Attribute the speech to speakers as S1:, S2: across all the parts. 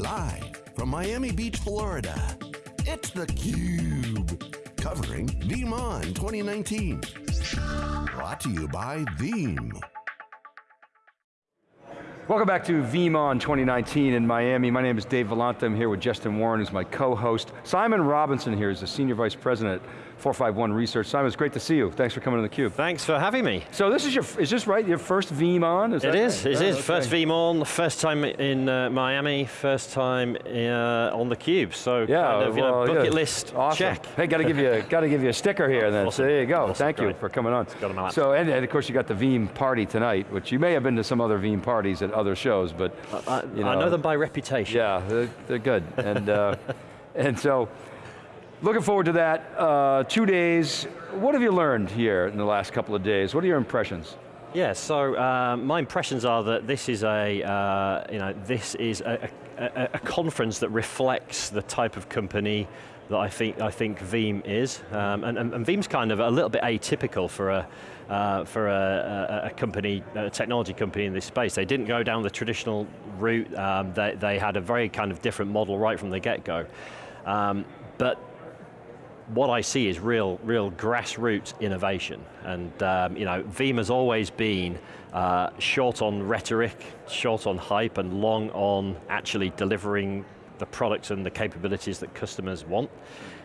S1: Live from Miami Beach, Florida, it's theCUBE. Covering VeeamON 2019. Brought to you by Veeam.
S2: Welcome back to VeeamON 2019 in Miami. My name is Dave Vellante. I'm here with Justin Warren, who's my co-host. Simon Robinson here is the Senior Vice President 451 Research. Simon, it's great to see you. Thanks for coming to theCUBE.
S3: Thanks for having me.
S2: So this is your, is this right, your first VeeamON?
S3: Is it is, right? it is. Okay. First VeeamON, first time in uh, Miami, first time uh, on theCUBE. So
S2: yeah,
S3: kind of,
S2: well,
S3: know, bucket
S2: yeah.
S3: list,
S2: awesome.
S3: check.
S2: Hey, got to give you, got to give you a sticker here then.
S3: Awesome.
S2: So there you go.
S3: Awesome.
S2: Thank
S3: Great.
S2: you for coming on. So, and, and, of course you got the Veeam party tonight, which you may have been to some other Veeam parties at other shows, but
S3: I,
S2: you know,
S3: I know them by reputation.
S2: Yeah, they're, they're good. and, uh, and so, looking forward to that. Uh, two days, what have you learned here in the last couple of days? What are your impressions?
S3: Yeah, so uh, my impressions are that this is a, uh, you know, this is a, a, a, conference that reflects the type of company that I think I think Veeam is, um, and, and, Veeam's kind of a little bit atypical for a uh, for a, a, company, a technology company in this space. They didn't go down the traditional route. Um, they, they had a very kind of different model right from the get-go, um, but what I see is real, real grassroots innovation. And um, you know, Veeam has always been uh, short on rhetoric, short on hype, and long on actually delivering the products and the capabilities that customers want.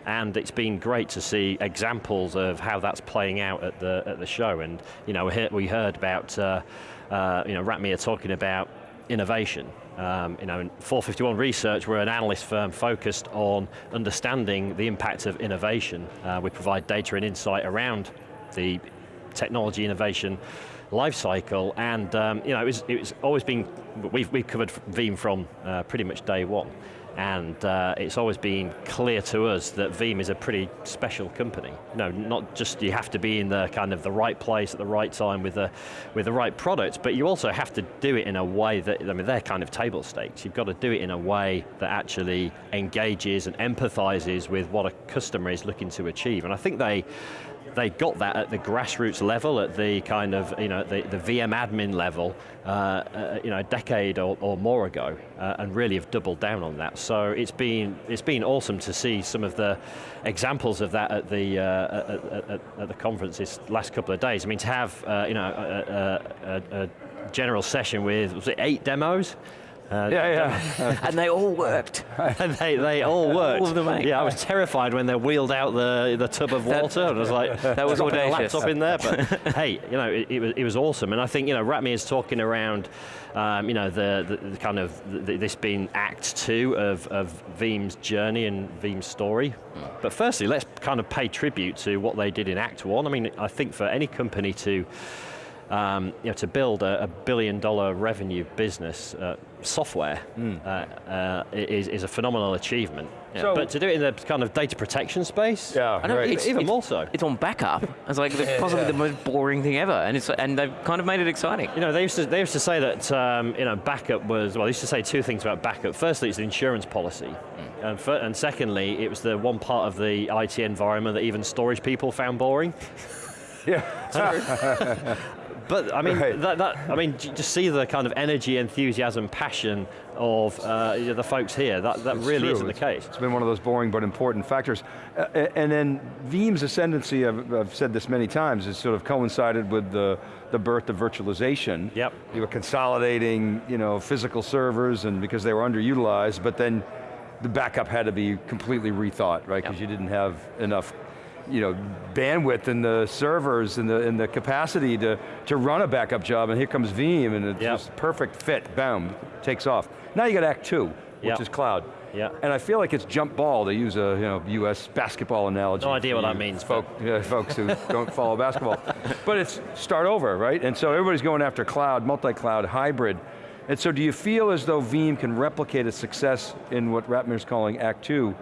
S3: And it's been great to see examples of how that's playing out at the, at the show. And you know, we heard about uh, uh, you know, Ratmir talking about innovation. Um, you know, in 451 Research, we're an analyst firm focused on understanding the impact of innovation. Uh, we provide data and insight around the technology innovation life cycle, and um, you know, it was, it was always been, we've, we've covered Veeam from uh, pretty much day one. And uh, it's always been clear to us that Veeam is a pretty special company. No, not just you have to be in the kind of the right place at the right time with the, with the right product, but you also have to do it in a way that, I mean, they're kind of table stakes. You've got to do it in a way that actually engages and empathizes with what a customer is looking to achieve. And I think they, they got that at the grassroots level, at the kind of, you know, the, the VM admin level, uh, uh, you know, a decade or, or more ago, uh, and really have doubled down on that. So it's been, it's been awesome to see some of the examples of that at the, uh, at, at, at, the conference this last couple of days. I mean, to have, uh, you know, a, a, a general session with, was it eight demos?
S2: Uh, yeah, yeah.
S4: and they all worked.
S3: and they, they all worked.
S4: All of them,
S3: yeah, I was terrified when they wheeled out the, the tub of water, and I was like,
S4: that was audacious.
S3: laptop in there, but hey, you know, it, it, was, it was awesome. And I think, you know, Ratmir is talking around, um, you know, the, the, the kind of, the, this being act two of, of Veeam's journey and Veeam's story. Mm. But firstly, let's kind of pay tribute to what they did in act one. I mean, I think for any company to, um, you know, to build a, a, billion dollar revenue business, uh, software mm. uh, uh, is, is, a phenomenal achievement. Yeah. So, but to do it in the kind of data protection space,
S2: yeah,
S3: I know, right.
S4: it's,
S3: even
S4: it's,
S3: more so.
S4: It's on backup. It's like yeah, possibly yeah. the most boring thing ever, and it's and they've kind of made it exciting.
S3: You know, they used to they used to say that um, you know backup was well. They used to say two things about backup. Firstly, it's the insurance policy, mm. and, for, and secondly, it was the one part of the IT environment that even storage people found boring.
S2: Yeah.
S3: But I mean, right. that, that, I mean, just see the kind of energy, enthusiasm, passion of uh, the folks here. That, that really
S2: true.
S3: isn't
S2: it's,
S3: the case.
S2: It's been one of those boring but important factors. Uh, and then Veeam's ascendancy, I've, I've, said this many times, has sort of coincided with the, the birth of virtualization.
S3: Yep.
S2: You were consolidating, you know, physical servers and because they were underutilized, but then the backup had to be completely rethought, right? Because yep. you didn't have enough you know, bandwidth in the servers and the, and the capacity to, to run a backup job, and here comes Veeam, and it's yep. just perfect fit, boom, takes off. Now you got Act Two, which
S3: yep.
S2: is cloud.
S3: Yeah.
S2: And I feel like it's jump ball, to use a you know, US basketball analogy.
S3: No idea what that means.
S2: Folk, yeah, folks who don't follow basketball. But it's start over, right? And so everybody's going after cloud, multi-cloud, hybrid. And so do you feel as though Veeam can replicate its success in what Ratmir's calling Act Two,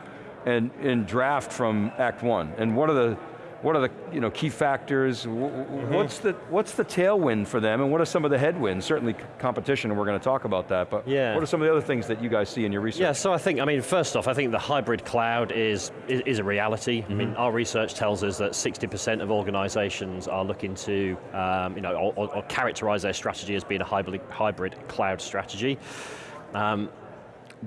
S2: and in draft from Act One? And what are the what are the you know, key factors? Mm-hmm. What's, the, what's the tailwind for them and what are some of the headwinds? Certainly competition, and we're going to talk about that, but yeah. what are some of the other things that you guys see in your research?
S3: Yeah, so I think, I mean, first off, I think the hybrid cloud is, is, is a reality. Mm -hmm. I mean, mm-hmm. our research tells us that 60% of organizations are looking to, um, you know, or, or characterize their strategy as being a hybrid, hybrid cloud strategy. Um,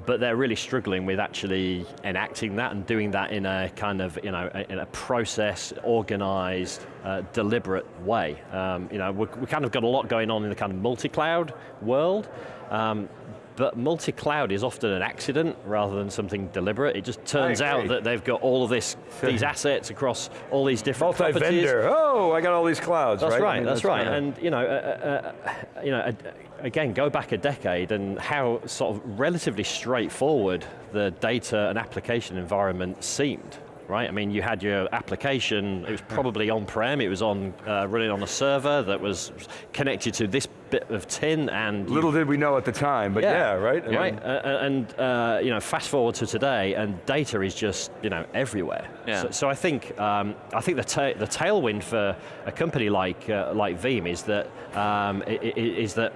S3: but they're really struggling with actually enacting that and doing that in a kind of, you know, in a process, organized, uh, deliberate way. Um, you know, we kind of got a lot going on in the kind of multi-cloud world, um, but multi-cloud is often an accident rather than something deliberate. It just turns out that they've got all of this, these assets across all these different properties.
S2: Multi-vendor, oh, I got all these clouds,
S3: That's
S2: right?
S3: right,
S2: I mean,
S3: that's, right.
S2: kinda-
S3: And you know, uh, uh, uh, you know, uh, again, go back a decade and how sort of relatively straightforward the data and application environment seemed. Right, I mean, you had your application. It was probably on-prem. It was on uh, running on a server that was connected to this bit of tin, and
S2: Little did we know at the time, but yeah, right? I mean,
S3: right. Uh, uh, and uh, you know, fast forward to today, and data is just you know everywhere.
S4: Yeah.
S3: So, so I think um, I think the ta the tailwind for a company like uh, like Veeam is that um, i- i- is that.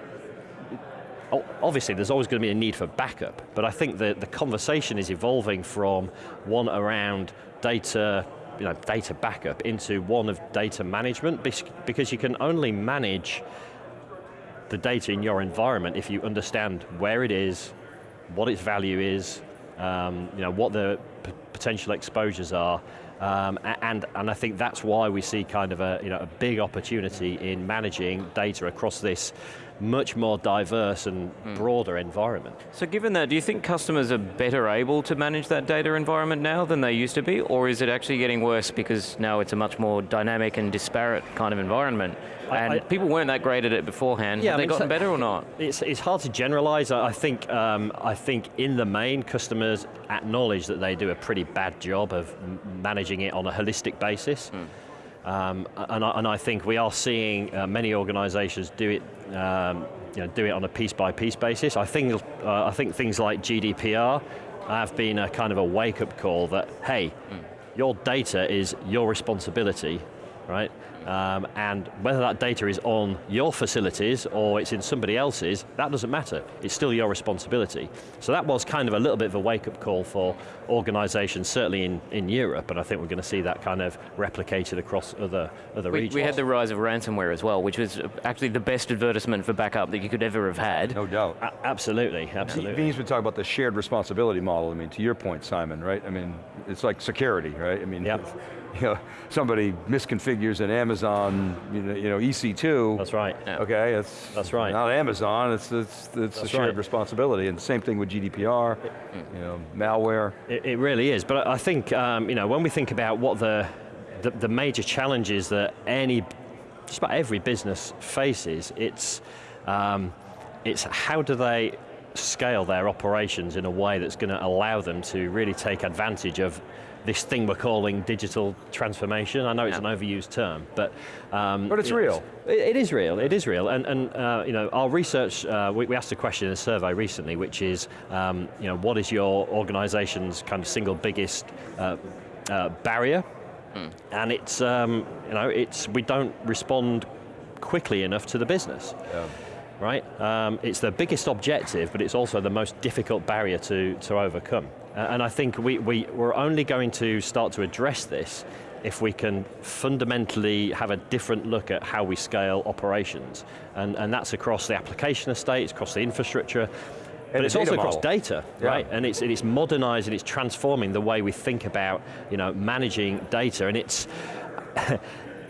S3: Obviously, there's always going to be a need for backup, but I think that the conversation is evolving from one around data, you know, data backup into one of data management, bes- because you can only manage the data in your environment if you understand where it is, what its value is, um, you know, what the potential exposures are, um, and, and I think that's why we see kind of a, you know, a big opportunity in managing data across this much more diverse and broader environment.
S4: So given that, do you think customers are better able to manage that data environment now than they used to be, or is it actually getting worse because now it's a much more dynamic and disparate kind of environment? And
S3: I-
S4: people weren't that great at it beforehand.
S3: Yeah,
S4: Have
S3: I
S4: they
S3: mean,
S4: gotten better or not?
S3: It's, it's hard to generalize. I I think, um, I think in the main, customers acknowledge that they do a pretty bad job of managing it on a holistic basis. Um, and, I, and I think we are seeing uh, many organizations do it, um, you know, do it on a piece by piece basis. I think, uh, I think things like GDPR have been a kind of a wake up call that, hey, your data is your responsibility, right? Um, and whether that data is on your facilities or it's in somebody else's, that doesn't matter. It's still your responsibility. So that was kind of a little bit of a wake-up call for organizations, certainly in, in Europe, and I think we're going to see that kind of replicated across other, other
S4: We,
S3: regions.
S4: we had the rise of ransomware as well, which was actually the best advertisement for backup that you could ever have had.
S2: No doubt.
S3: A- absolutely, absolutely.
S2: Veeam's been talking about the shared responsibility model. I mean, to your point, Simon, right? I mean, it's like security, right? I mean,
S3: Yep.
S2: If, you know, somebody misconfigures an Amazon, you know, you know EC2.
S3: That's right.
S4: Yeah.
S2: Okay, it's
S3: That's right.
S2: not Amazon. It's it's it's a shared
S3: right.
S2: responsibility, and same thing with GDPR. You know, malware.
S3: It, it really is, but I think um, you know when we think about what the, the the major challenges that any just about every business faces, it's um, it's how do they scale their operations in a way that's going to allow them to really take advantage of this thing we're calling digital transformation. I know it's
S4: Yeah.
S3: an overused term, but um,
S2: But it's
S3: you
S2: real.
S3: it, it is real. It is real, and and uh, you know our research. Uh, we, we asked a question in a survey recently, which is um, you know what is your organization's kind of single biggest uh, uh, barrier, and it's um, you know it's we don't respond quickly enough to the business. Right, um, it's the biggest objective, but it's also the most difficult barrier to, to overcome. Uh, and I think we, we, we're only going to start to address this if we can fundamentally have a different look at how we scale operations. And, and that's across the application estate, it's across the infrastructure, but it's also
S2: data
S3: across data,
S2: Yeah.
S3: right? And it's, it's modernizing, it's transforming the way we think about you know, managing data. And it's,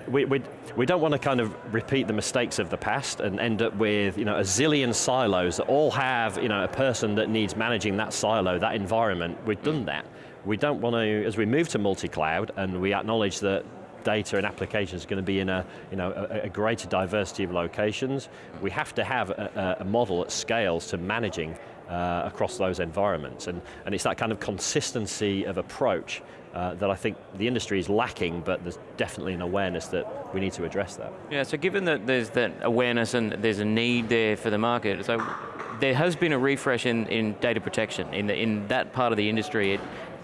S3: we, we, we don't want to kind of repeat the mistakes of the past and end up with you know, a zillion silos that all have you know, a person that needs managing that silo, that environment. We've done that. We don't want to, as we move to multi-cloud and we acknowledge that data and applications are going to be in a, you know, a, a greater diversity of locations, we have to have a, a model that scales to managing uh, across those environments. And, and it's that kind of consistency of approach uh, that I think the industry is lacking, but there's definitely an awareness that we need to address that.
S4: Yeah, so given that there's that awareness and there's a need there for the market, so there has been a refresh in, in data protection in, the, in that part of the industry. It,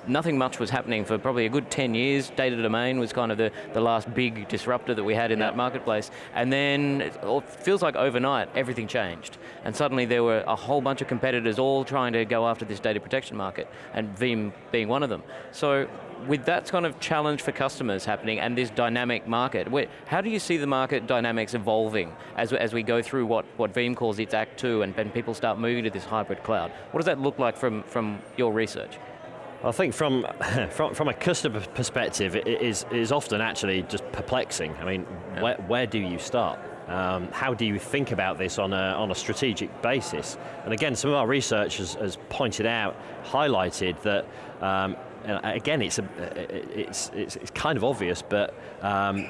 S4: nothing much was happening for probably a good 10 years. Data Domain was kind of the, the last big disruptor that we had in that marketplace. And then oh, it feels like overnight, everything changed. And suddenly there were a whole bunch of competitors all trying to go after this data protection market, and Veeam being one of them. So with that kind of challenge for customers happening and this dynamic market, how do you see the market dynamics evolving as, as we go through what, what Veeam calls its Act 2 and, and people start moving to this hybrid cloud? What does that look like from, from your research?
S3: I think from, from, from a customer perspective, it is, it is often actually just perplexing. I mean, yeah. where, where do you start? Um, how do you think about this on a, on a strategic basis? And again, some of our research has, has pointed out, highlighted that um, again, it's, a, it's, it's, it's kind of obvious, but um,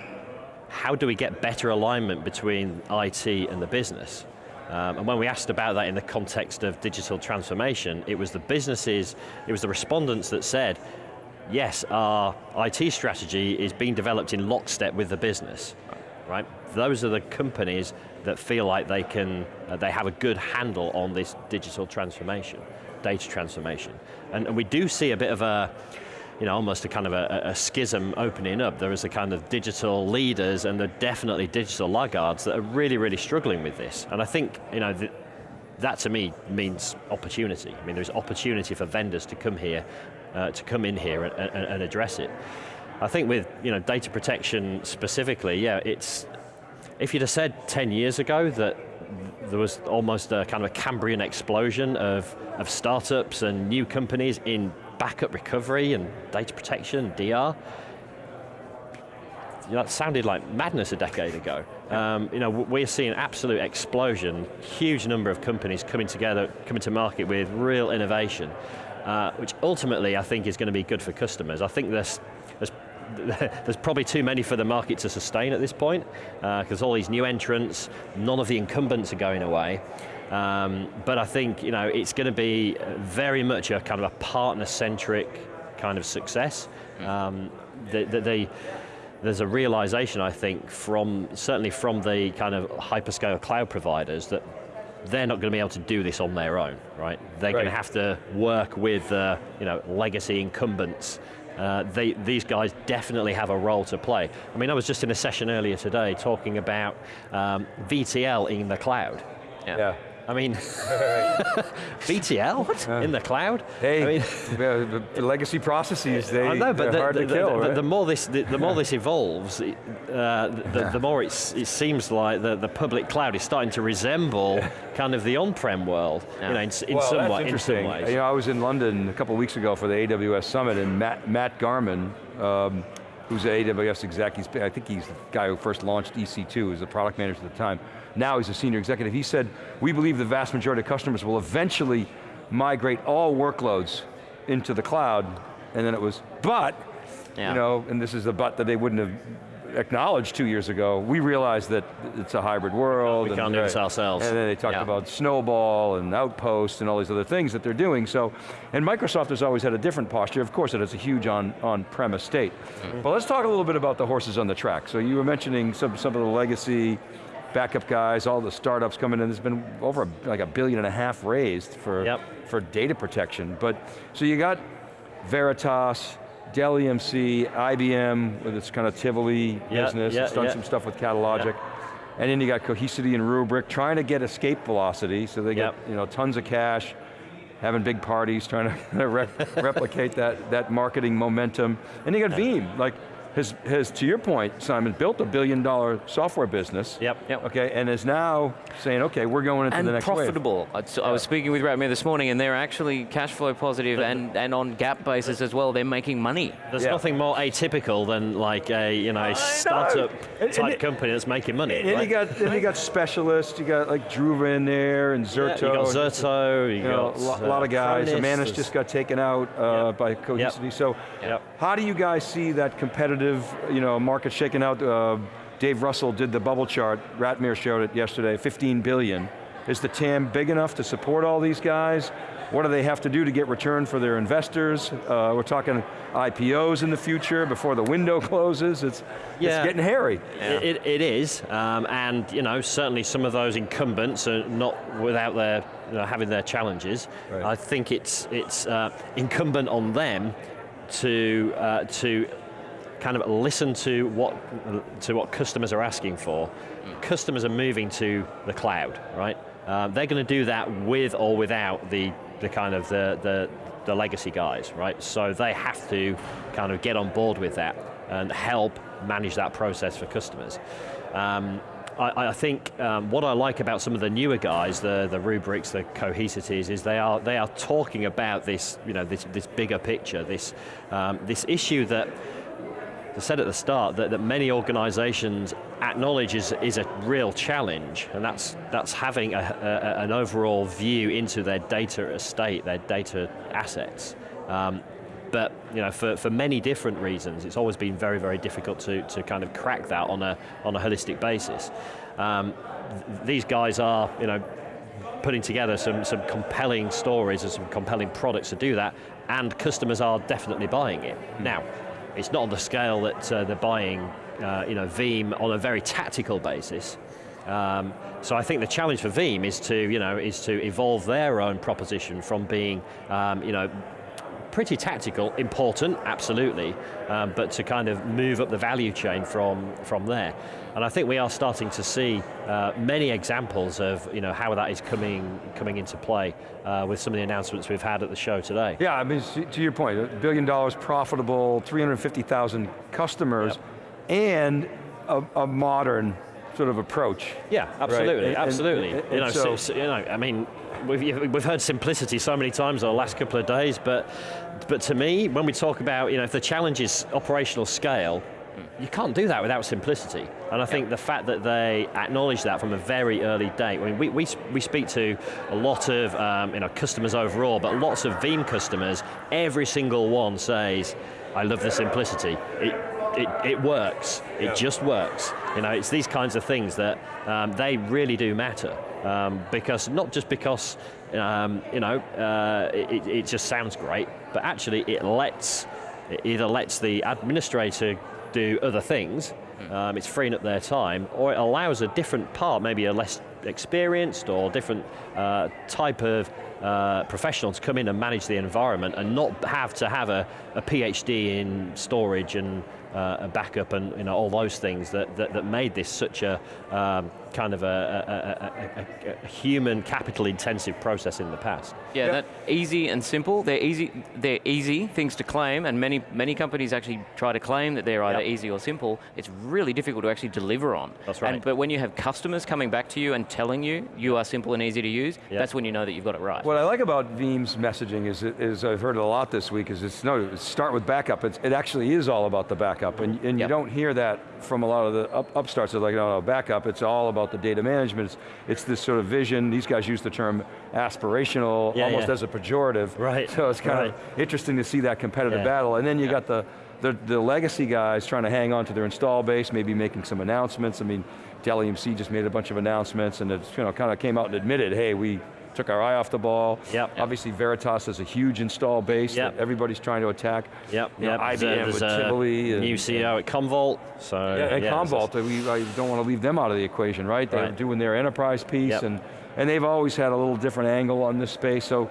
S3: how do we get better alignment between IT and the business? Um, and when we asked about that in the context of digital transformation, it was the businesses, it was the respondents that said, yes, our IT strategy is being developed in lockstep with the business, right? Those are the companies that feel like they can, uh, they have a good handle on this digital transformation data transformation. And, and we do see a bit of a, you know, almost a kind of a, a, schism opening up. There is a kind of digital leaders and there are definitely digital laggards that are really, really struggling with this. And I think, you know, that to me means opportunity. I mean, there's opportunity for vendors to come here, uh, to come in here and, and, and address it. I think with you know, data protection specifically, yeah, it's, if you'd have said 10 years ago that there was almost a kind of a Cambrian explosion of, of startups and new companies in backup recovery and data protection, DR. You know, that sounded like madness a decade ago. Um, you know, we're seeing absolute explosion, huge number of companies coming together, coming to market with real innovation, uh, which ultimately I think is going to be good for customers. I think there's, there's probably too many for the market to sustain at this point, because uh, all these new entrants, none of the incumbents are going away. Um, but I think you know it's going to be very much a kind of a partner-centric kind of success. Um, the, the, the, there's a realization, I think, from certainly from the kind of hyperscale cloud providers that they're not going to be able to do this on their own, right? They're right. going to have to work with uh, you know, legacy incumbents uh, they, these guys definitely have a role to play. I mean, I was just in a session earlier today talking about um, VTL in the cloud.
S2: yeah. yeah.
S3: I mean, VTL what? Uh, in the cloud.
S2: Hey,
S3: I
S2: mean, the, the, legacy processes they, I know, but
S3: the,
S2: hard
S3: the,
S2: to kill.
S3: The,
S2: right?
S3: the, more this, the, more this evolves, uh, the, the, more it seems like the, the public cloud is starting to resemble kind of the on-prem world. Yeah. You know, in, in
S2: well,
S3: some
S2: way,
S3: in some ways.
S2: You know, I was in London a couple of weeks ago for the AWS Summit, and Matt Matt Garman. Um, who's an AWS exec, he's, I think he's the guy who first launched EC2, he was the product manager at the time. Now he's a senior executive. He said, we believe the vast majority of customers will eventually migrate all workloads into the cloud, and then it was, but, yeah. you know, and this is the but that they wouldn't have acknowledged two years ago, we realized that it's a hybrid world.
S3: We can't do this ourselves.
S2: And then they talked yeah. about Snowball and Outpost and all these other things that they're doing. So, and Microsoft has always had a different posture. Of course, it has a huge on, on-premise state. Mm -hmm. But let's talk a little bit about the horses on the track. So you were mentioning some, some of the legacy backup guys, all the startups coming in. There's been over a, like a billion and a half raised for, yep. for data protection. But, so you got Veritas, Dell EMC, IBM with its kind of Tivoli yeah, business, yeah, it's done yeah. some stuff with Catalogic. And then you got Cohesity and Rubrik trying to get escape velocity, so they get you know tons of cash, having big parties, trying to re replicate that, that marketing momentum. And you got Veeam, like has, has, to your point, Simon, built a billion dollar software business.
S3: Yep. yep.
S2: Okay, and is now saying, okay, we're going into
S4: and
S2: the next
S4: profitable.
S2: wave.
S4: So I was speaking with Ratmir this morning and they're actually cash flow positive and, and on GAAP basis as well, they're making money.
S3: There's yeah. nothing more atypical than like a you know, startup know. type and, company that's making money.
S2: And, right? you got then you got specialists, you got like Druva in there and Zerto.
S3: Yeah, you got Zerto, you,
S2: you
S3: got
S2: know, a lot of guys. Imanis just got taken out uh, yep. by Cohesity. Yep. So yep. how do you guys see that competitive, you know, market shaking out. Uh, Dave Russell did the bubble chart, Ratmir showed it yesterday, 15 billion. Is the TAM big enough to support all these guys? What do they have to do to get return for their investors? Uh, we're talking IPOs in the future before the window closes. It's, yeah, it's getting hairy.
S3: Yeah. It, it is, um, and you know, certainly some of those incumbents are not without their, you know, having their challenges. Right. I think it's, it's uh, incumbent on them to uh, to kind of listen to what to what customers are asking for. Customers are moving to the cloud, right? Um, they're going to do that with or without the the kind of the, the the legacy guys, right? So they have to kind of get on board with that and help manage that process for customers. Um, I, I, think um, what I like about some of the newer guys, the, the Rubriks, the Cohesities, is they are, they are talking about this, you know, this, this bigger picture, this, um, this issue that said at the start that, that many organizations acknowledge is, is a real challenge, and that's, that's having a, a, an overall view into their data estate, their data assets. Um, but you know, for, for many different reasons, it's always been very, very difficult to, to kind of crack that on a, on a holistic basis. Um, th these guys are, you know, putting together some, some compelling stories and some compelling products to do that, and customers are definitely buying it. Now, it's not on the scale that uh, they're buying uh, you know, Veeam on a very tactical basis. Um, so I think the challenge for Veeam is to, you know, is to evolve their own proposition from being, um, you know, pretty tactical, important, absolutely, um, but to kind of move up the value chain from, from there. And I think we are starting to see uh, many examples of you know, how that is coming, coming into play uh, with some of the announcements we've had at the show today.
S2: Yeah, I mean, to your point, a billion dollars profitable, 350,000 customers, yep. and a, a modern sort of approach.
S3: Yeah, absolutely, right? absolutely. And, and, you know, so, so, you know, I mean, we've, we've heard simplicity so many times over the last couple of days, but, but to me, when we talk about, you know, if the challenge is operational scale, you can't do that without simplicity. And I think the fact that they acknowledge that from a very early date, I mean, we, we, we speak to a lot of um, you know, customers overall, but lots of Veeam customers, every single one says, I love the simplicity. It, it, it works, it yeah. just works. You know, it's these kinds of things that um, they really do matter. Um, because, not just because, um, you know, uh, it, it just sounds great, but actually it lets, it either lets the administrator do other things, um, it's freeing up their time, or it allows a different part, maybe a less experienced or different uh, type of uh, professional to come in and manage the environment and not have to have a, a PhD in storage and uh, a backup and you know, all those things that, that, that made this such a um, kind of a, a, a, a, human capital intensive process in the past.
S4: Yeah, that easy and simple. They're easy. They're easy things to claim, and many many companies actually try to claim that they're either yep. easy or simple. It's really difficult to actually deliver on.
S3: That's right.
S4: And, but when you have customers coming back to you and telling you you are simple and easy to use, yep. that's when you know that you've got it right.
S2: What I like about Veeam's messaging is, is I've heard it a lot this week. Is it's no start with backup. It's, it actually is all about the backup, and, and yep. you don't hear that from a lot of the up, upstarts. They're like, no, no, backup. It's all about the data management it's, it's this sort of vision, these guys use the term aspirational yeah, almost yeah. as a pejorative.
S3: Right.
S2: So it's kind
S3: right.
S2: of interesting to see that competitive yeah. battle. And then you got the, the, the, legacy guys trying to hang on to their install base, maybe making some announcements. I mean, Dell EMC just made a bunch of announcements and it's you know, kind of came out and admitted, hey, we took our eye off the ball.
S3: Yep.
S2: Obviously Veritas has a huge install base
S3: yep.
S2: that everybody's trying to attack.
S3: Yep,
S2: you
S3: yep.
S2: IBM there's with Tivoli.
S3: And, new CEO at Commvault. So,
S2: yeah, and
S3: yeah,
S2: Commvault, we I don't want to leave them out of the equation, right? They're
S3: right.
S2: doing their enterprise piece
S3: yep.
S2: and, and they've always had a little different angle on this space. So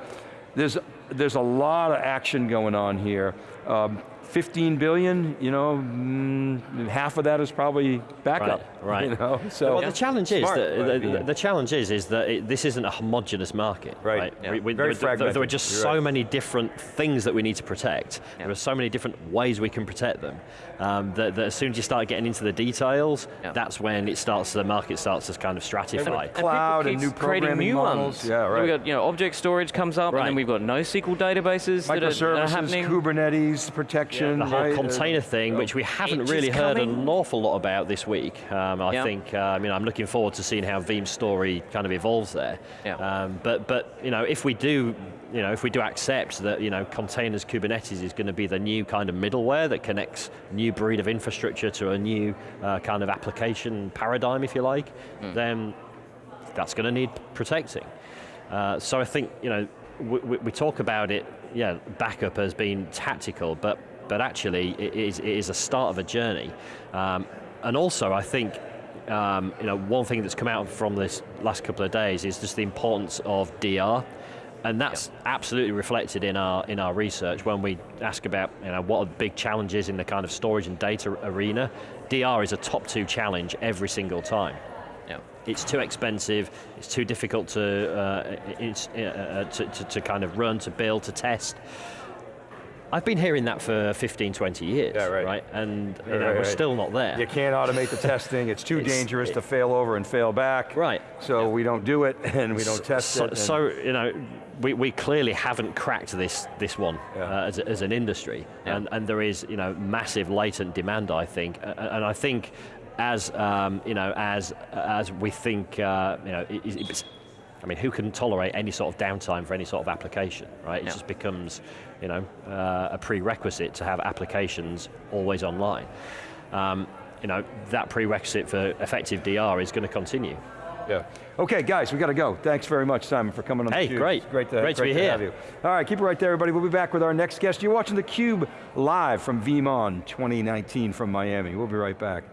S2: there's, there's a lot of action going on here. Um, 15 billion, you know, mm, half of that is probably backup.
S3: Right, right.
S2: You know? So
S3: well, the challenge is Smart, that, right, the, yeah. the, challenge is is that it, this isn't a homogenous market.
S2: Right.
S3: right?
S2: Yeah. We, we, Very
S3: there,
S2: fragmented.
S3: there are just
S2: You're
S3: so
S2: right.
S3: many different things that we need to protect. Yeah. There are so many different ways we can protect them. Um, that, that, as soon as you start getting into the details, that's when it starts. The market starts to kind of stratify.
S2: Cloud and, and new programming
S4: new
S2: models.
S4: Ones.
S2: Yeah, right.
S4: We've got you know object storage comes up, and then we've got NoSQL databases that are, that are happening.
S2: Kubernetes protection.
S3: The whole
S2: right?
S3: container thing, which we haven't really heard coming. an awful lot about this week. Um, I think, uh, I mean, I'm looking forward to seeing how Veeam's story kind of evolves there. Um, but, but, you know, if we do, you know, if we do accept that, you know, containers Kubernetes is going to be the new kind of middleware that connects new breed of infrastructure to a new uh, kind of application paradigm, if you like, mm. then that's going to need protecting. Uh, so I think, you know, we, we, talk about it, yeah, backup as being tactical, but but actually it is, it is a start of a journey. Um, and also I think um, you know, one thing that's come out from this last couple of days is just the importance of DR and that's absolutely reflected in our in our research when we ask about you know what are the big challenges in the kind of storage and data arena. DR is a top two challenge every single time.
S4: Yeah.
S3: It's too expensive. It's too difficult to, uh, it's, uh, uh, to, to, to kind of run, to build, to test. I've been hearing that for 15, 20 years,
S2: Yeah, right.
S3: And you know,
S2: right,
S3: we're
S2: right.
S3: still not there.
S2: You can't automate the testing, it's too
S3: It's-
S2: dangerous
S3: it-
S2: to fail over and fail back.
S3: Right.
S2: So we don't do it, and we don't test
S3: so,
S2: it.
S3: So, you know, we, we clearly haven't cracked this this one
S2: Yeah.
S3: uh, as, as an industry,
S4: Yeah.
S3: and, and there is you know massive latent demand. I think, and I think as um, you know as as we think uh, you know it, it's. I mean, who can tolerate any sort of downtime for any sort of application, right? It
S4: Yeah.
S3: just becomes, you know, uh, a prerequisite to have applications always online. Um, you know, that prerequisite for effective DR is going to continue.
S2: Yeah. Okay, guys, we got to go. Thanks very much, Simon, for coming on
S3: Hey,
S2: theCUBE.
S3: great.
S2: Great to,
S3: Great to be
S2: to
S3: here.
S2: have you. All right, keep it right there, everybody. We'll be back with our next guest. You're watching theCUBE live from VeeamON 2019 from Miami. We'll be right back.